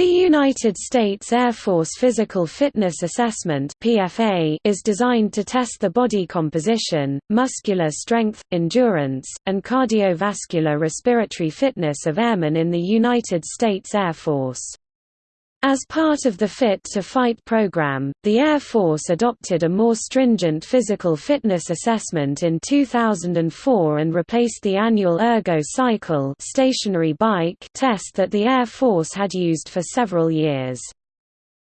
The United States Air Force Physical Fitness Assessment (PFA) is designed to test the body composition, muscular strength, endurance, and cardiovascular respiratory fitness of airmen in the United States Air Force. As part of the Fit to Fight program, the Air Force adopted a more stringent physical fitness assessment in 2004 and replaced the annual Ergo Cycle stationary bike test that the Air Force had used for several years.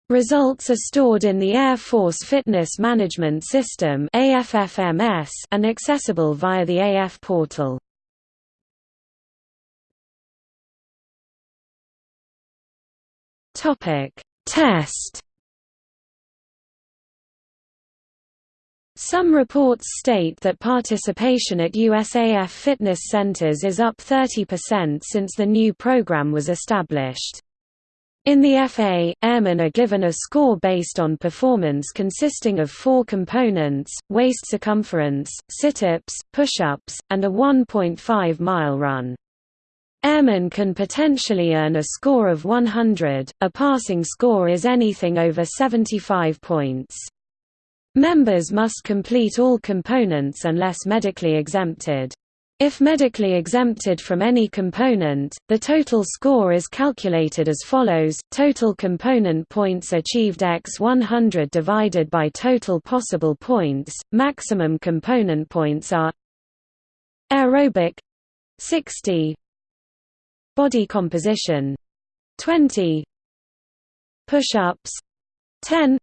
Results are stored in the Air Force Fitness Management System and accessible via the AF portal. Topic: Test. Some reports state that participation at USAF fitness centers is up 30% since the new program was established. In the FA, airmen are given a score based on performance consisting of four components, waist circumference, sit-ups, push-ups, and a 1.5-mile run. Airmen can potentially earn a score of 100, a passing score is anything over 75 points. Members must complete all components unless medically exempted. If medically exempted from any component, the total score is calculated as follows, total component points achieved x 100 divided by total possible points, maximum component points are aerobic 60 Body composition. 20 Push-ups. 10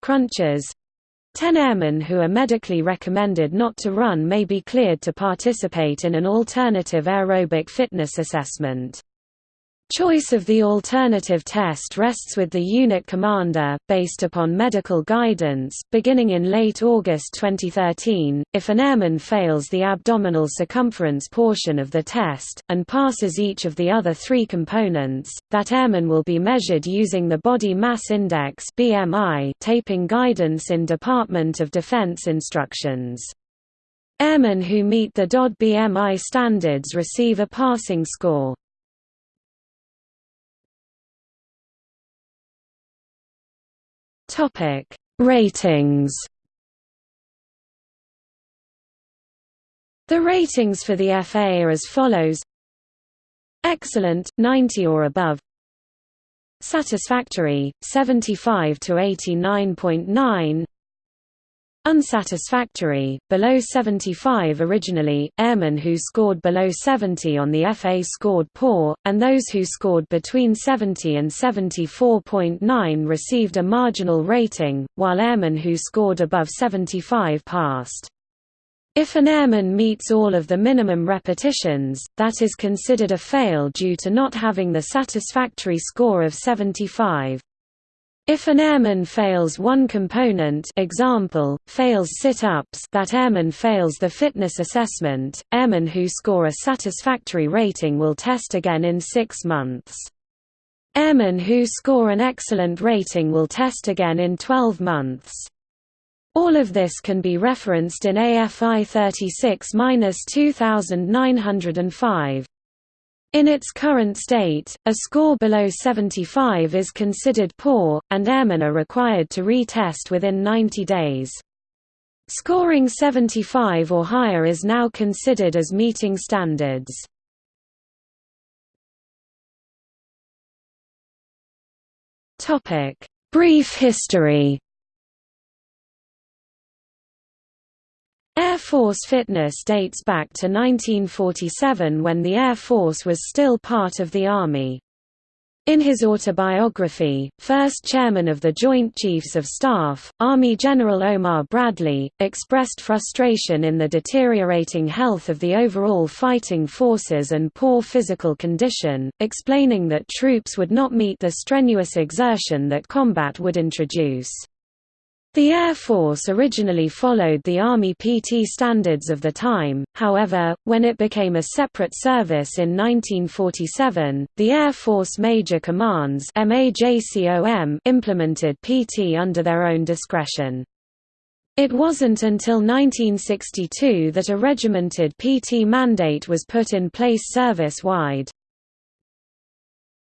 Crunches. 10 airmen who are medically recommended not to run may be cleared to participate in an alternative aerobic fitness assessment. Choice of the alternative test rests with the unit commander, based upon medical guidance. Beginning in late August 2013, if an airman fails the abdominal circumference portion of the test, and passes each of the other three components, that airman will be measured using the Body Mass Index taping guidance in Department of Defense instructions. Airmen who meet the DOD BMI standards receive a passing score. Topic: Ratings. The ratings for the FA are as follows: Excellent 90 or above. Satisfactory 75 to 89.9. Unsatisfactory, below 75 originally, airmen who scored below 70 on the FA scored poor, and those who scored between 70 and 74.9 received a marginal rating, while airmen who scored above 75 passed. If an airman meets all of the minimum repetitions, that is considered a fail due to not having the satisfactory score of 75. If an airman fails one component example, fails sit-ups that airman fails the fitness assessment, airmen who score a satisfactory rating will test again in six months. Airmen who score an excellent rating will test again in 12 months. All of this can be referenced in AFI 36-2905. In its current state, a score below 75 is considered poor, and airmen are required to retest within 90 days. Scoring 75 or higher is now considered as meeting standards. Brief history Air Force fitness dates back to 1947 when the Air Force was still part of the Army. In his autobiography, first chairman of the Joint Chiefs of Staff, Army General Omar Bradley, expressed frustration in the deteriorating health of the overall fighting forces and poor physical condition, explaining that troops would not meet the strenuous exertion that combat would introduce. The Air Force originally followed the Army PT standards of the time, however, when it became a separate service in 1947, the Air Force Major Commands implemented PT under their own discretion. It wasn't until 1962 that a regimented PT mandate was put in place service-wide.